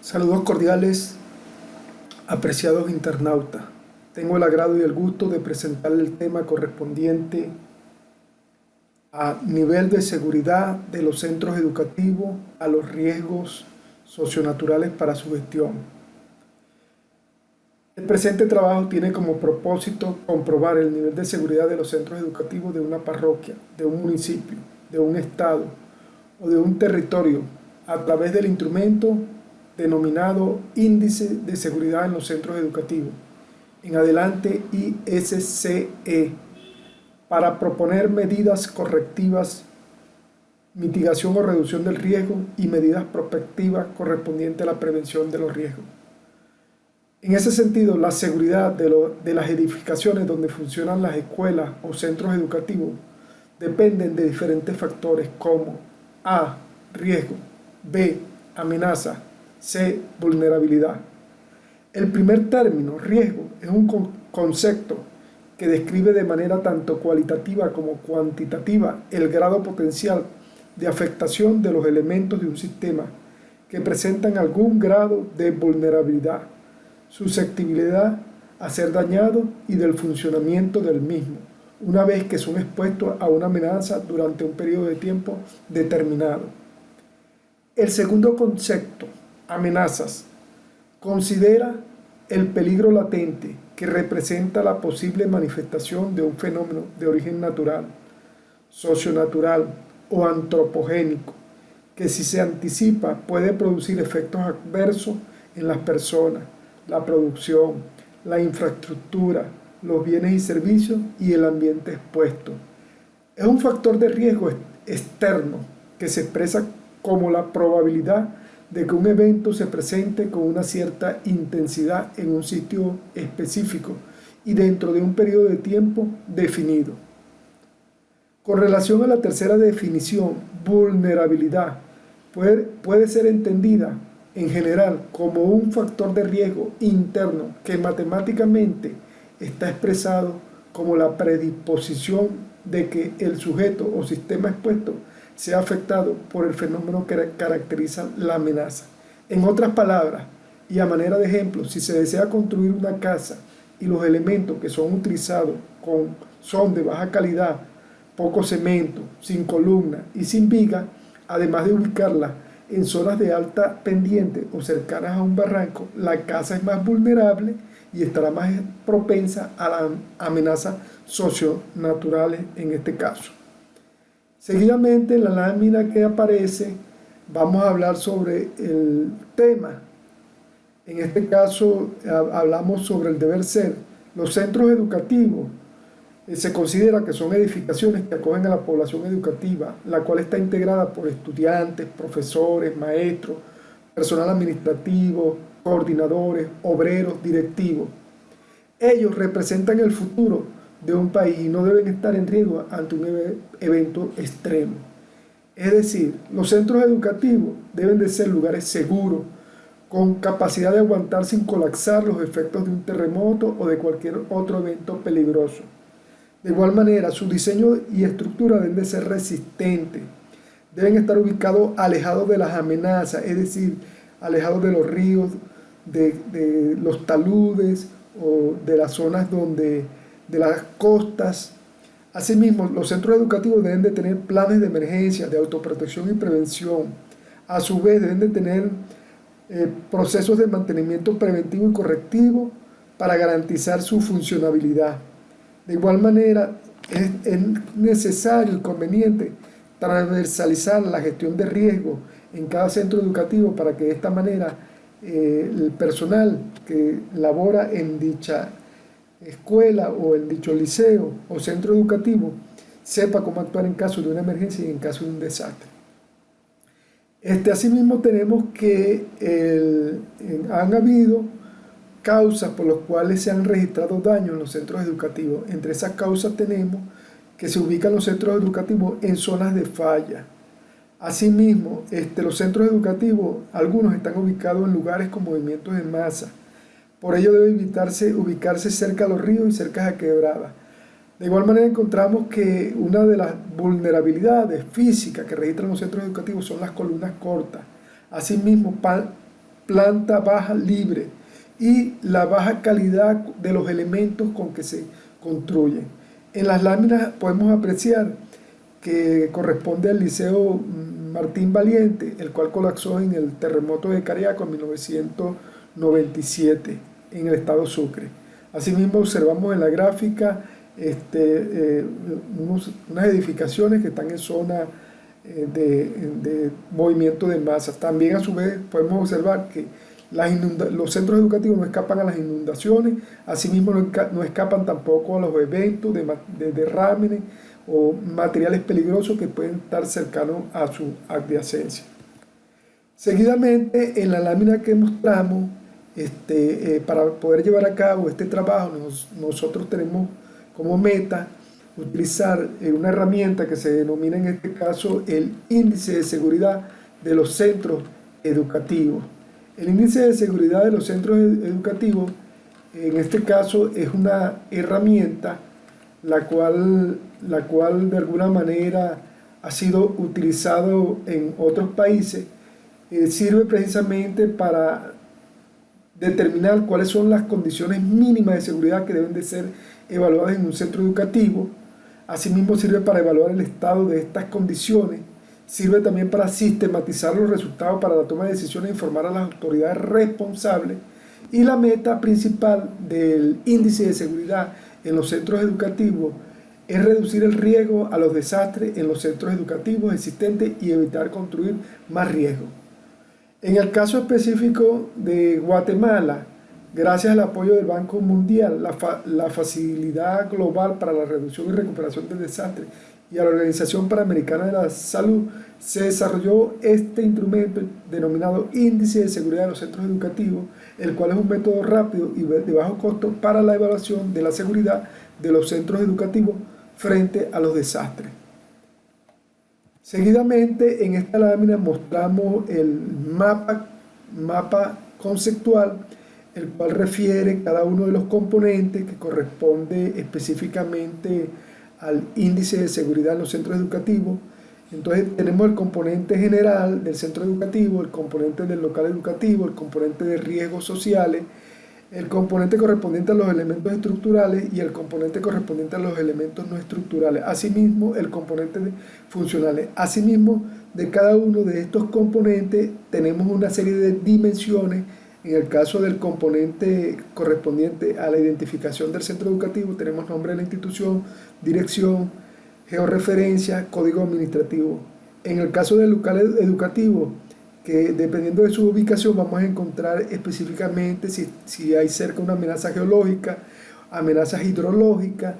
Saludos cordiales, apreciados internautas. Tengo el agrado y el gusto de presentar el tema correspondiente a nivel de seguridad de los centros educativos, a los riesgos socionaturales para su gestión. El presente trabajo tiene como propósito comprobar el nivel de seguridad de los centros educativos de una parroquia, de un municipio, de un estado o de un territorio a través del instrumento denominado Índice de Seguridad en los Centros Educativos, en adelante ISCE, para proponer medidas correctivas, mitigación o reducción del riesgo y medidas prospectivas correspondientes a la prevención de los riesgos. En ese sentido, la seguridad de, de las edificaciones donde funcionan las escuelas o centros educativos dependen de diferentes factores como A. Riesgo, B. Amenaza, C. Vulnerabilidad. El primer término, riesgo, es un concepto que describe de manera tanto cualitativa como cuantitativa el grado potencial de afectación de los elementos de un sistema que presentan algún grado de vulnerabilidad, susceptibilidad a ser dañado y del funcionamiento del mismo, una vez que son expuestos a una amenaza durante un periodo de tiempo determinado. El segundo concepto, amenazas, considera el peligro latente que representa la posible manifestación de un fenómeno de origen natural, socionatural o antropogénico, que si se anticipa puede producir efectos adversos en las personas, la producción, la infraestructura, los bienes y servicios y el ambiente expuesto. Es un factor de riesgo externo que se expresa como la probabilidad de que un evento se presente con una cierta intensidad en un sitio específico y dentro de un periodo de tiempo definido. Con relación a la tercera definición, vulnerabilidad, puede, puede ser entendida en general como un factor de riesgo interno que matemáticamente está expresado como la predisposición de que el sujeto o sistema expuesto sea afectado por el fenómeno que caracteriza la amenaza. En otras palabras, y a manera de ejemplo, si se desea construir una casa y los elementos que son utilizados son de baja calidad, poco cemento, sin columna y sin viga, además de ubicarla en zonas de alta pendiente o cercanas a un barranco, la casa es más vulnerable y estará más propensa a las amenazas socionaturales en este caso. Seguidamente en la lámina que aparece vamos a hablar sobre el tema. En este caso hablamos sobre el deber ser. Los centros educativos eh, se considera que son edificaciones que acogen a la población educativa, la cual está integrada por estudiantes, profesores, maestros, personal administrativo, coordinadores, obreros, directivos. Ellos representan el futuro de un país no deben estar en riesgo ante un evento extremo. Es decir, los centros educativos deben de ser lugares seguros, con capacidad de aguantar sin colapsar los efectos de un terremoto o de cualquier otro evento peligroso. De igual manera, su diseño y estructura deben de ser resistentes, deben estar ubicados alejados de las amenazas, es decir, alejados de los ríos, de los taludes o de las zonas donde de las costas. Asimismo, los centros educativos deben de tener planes de emergencia, de autoprotección y prevención. A su vez, deben de tener eh, procesos de mantenimiento preventivo y correctivo para garantizar su funcionabilidad. De igual manera, es, necesario y conveniente transversalizar la gestión de riesgo en cada centro educativo para que de esta manera eh, el personal que labora en dicha escuela o en dicho liceo o centro educativo sepa cómo actuar en caso de una emergencia y en caso de un desastre. Este, asimismo tenemos que han habido causas por las cuales se han registrado daños en los centros educativos. Entre esas causas tenemos que se ubican los centros educativos en zonas de falla. Asimismo, este, los centros educativos, algunos están ubicados en lugares con movimientos en masa, por ello debe evitarse ubicarse cerca a los ríos y cerca a quebradas. De igual manera encontramos que una de las vulnerabilidades físicas que registran los centros educativos son las columnas cortas. Asimismo, planta baja libre y la baja calidad de los elementos con que se construyen. En las láminas podemos apreciar que corresponde al Liceo Martín Valiente, el cual colapsó en el terremoto de Cariaco en 1997 en el estado Sucre. Asimismo observamos en la gráfica este, eh, unas edificaciones que están en zona eh, de, movimiento de masas. También a su vez podemos observar que los centros educativos no escapan a las inundaciones, asimismo no, escapan tampoco a los eventos de, de o materiales peligrosos que pueden estar cercanos a su adyacencia. Seguidamente, en la lámina que mostramos, este, eh, para poder llevar a cabo este trabajo, nosotros tenemos como meta utilizar eh, una herramienta que se denomina en este caso el índice de seguridad de los centros educativos. El índice de seguridad de los centros educativos, en este caso, es una herramienta la cual, la cual de alguna manera ha sido utilizado en otros países, eh, sirve precisamente para determinar cuáles son las condiciones mínimas de seguridad que deben de ser evaluadas en un centro educativo. Asimismo sirve para evaluar el estado de estas condiciones. Sirve también para sistematizar los resultados para la toma de decisiones e informar a las autoridades responsables. Y la meta principal del índice de seguridad en los centros educativos es reducir el riesgo a los desastres en los centros educativos existentes y evitar construir más riesgo. En el caso específico de Guatemala, gracias al apoyo del Banco Mundial, la, Facilidad Global para la Reducción y Recuperación del Desastre y a la Organización Panamericana de la Salud, se desarrolló este instrumento denominado Índice de Seguridad de los Centros Educativos, el cual es un método rápido y de bajo costo para la evaluación de la seguridad de los centros educativos frente a los desastres. Seguidamente en esta lámina mostramos el mapa, conceptual, el cual refiere cada uno de los componentes que corresponde específicamente al índice de seguridad en los centros educativos. Entonces tenemos el componente general del centro educativo, el componente del local educativo, el componente de riesgos sociales, el componente correspondiente a los elementos estructurales y el componente correspondiente a los elementos no estructurales. Asimismo, el componente funcionales. Asimismo, de cada uno de estos componentes tenemos una serie de dimensiones. En el caso del componente correspondiente a la identificación del centro educativo, tenemos nombre de la institución, dirección, georreferencia, código administrativo. En el caso del local educativo, que dependiendo de su ubicación vamos a encontrar específicamente si, hay cerca una amenaza geológica, amenazas hidrológicas,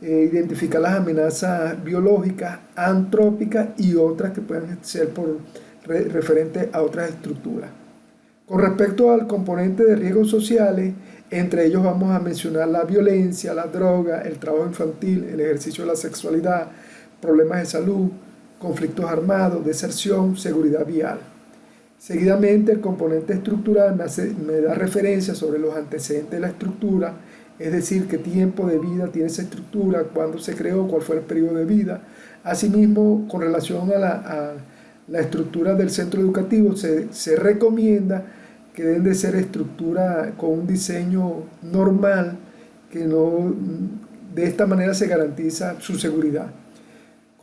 eh, identificar las amenazas biológicas, antrópicas y otras que pueden ser por referente a otras estructuras. Con respecto al componente de riesgos sociales, entre ellos vamos a mencionar la violencia, la droga, el trabajo infantil, el ejercicio de la sexualidad, problemas de salud, conflictos armados, deserción, seguridad vial. Seguidamente, el componente estructural me, da referencia sobre los antecedentes de la estructura, es decir, qué tiempo de vida tiene esa estructura, cuándo se creó, cuál fue el periodo de vida. Asimismo, con relación a la, estructura del centro educativo, se, recomienda que deben de ser estructuras con un diseño normal, que no, de esta manera se garantiza su seguridad.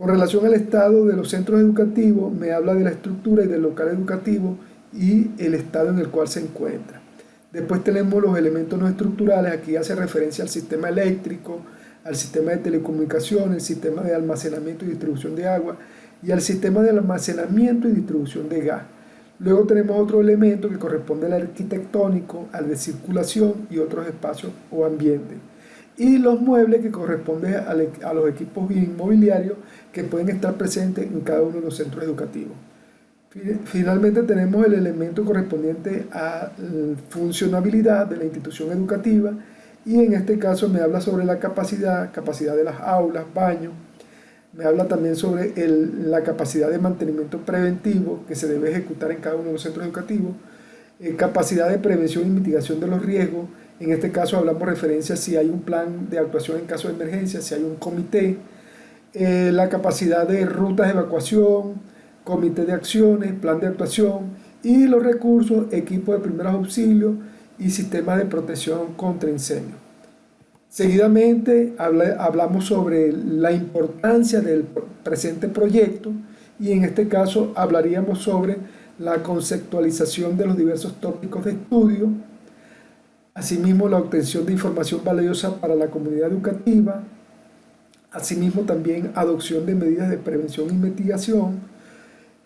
Con relación al estado de los centros educativos, me habla de la estructura y del local educativo y el estado en el cual se encuentra. Después tenemos los elementos no estructurales, aquí hace referencia al sistema eléctrico, al sistema de telecomunicaciones, el sistema de almacenamiento y distribución de agua y al sistema de almacenamiento y distribución de gas. Luego tenemos otro elemento que corresponde al arquitectónico, al de circulación y otros espacios o ambientes y los muebles que corresponden a los equipos inmobiliarios que pueden estar presentes en cada uno de los centros educativos. Finalmente tenemos el elemento correspondiente a la funcionabilidad de la institución educativa y en este caso me habla sobre la capacidad, capacidad de las aulas, baños, me habla también sobre la capacidad de mantenimiento preventivo que se debe ejecutar en cada uno de los centros educativos, eh, capacidad de prevención y mitigación de los riesgos, en este caso hablamos referencia si hay un plan de actuación en caso de emergencia, si hay un comité, eh, la capacidad de rutas de evacuación, comité de acciones, plan de actuación y los recursos, equipos de primeros auxilios y sistemas de protección contra incendios. Seguidamente hablamos sobre la importancia del presente proyecto y en este caso hablaríamos sobre la conceptualización de los diversos tópicos de estudio, asimismo la obtención de información valiosa para la comunidad educativa, asimismo también adopción de medidas de prevención e investigación,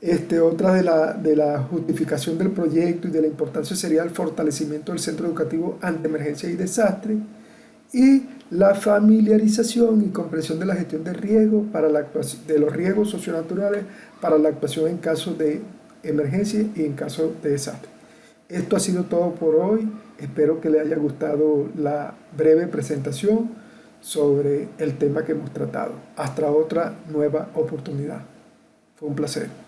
este, otra de la, justificación del proyecto y de la importancia sería el fortalecimiento del centro educativo ante emergencia y desastre, y la familiarización y comprensión de la gestión de para de los riesgos socionaturales para la actuación en caso de emergencia y en caso de desastre. Esto ha sido todo por hoy. Espero que le haya gustado la breve presentación sobre el tema que hemos tratado. Hasta otra nueva oportunidad. Fue un placer.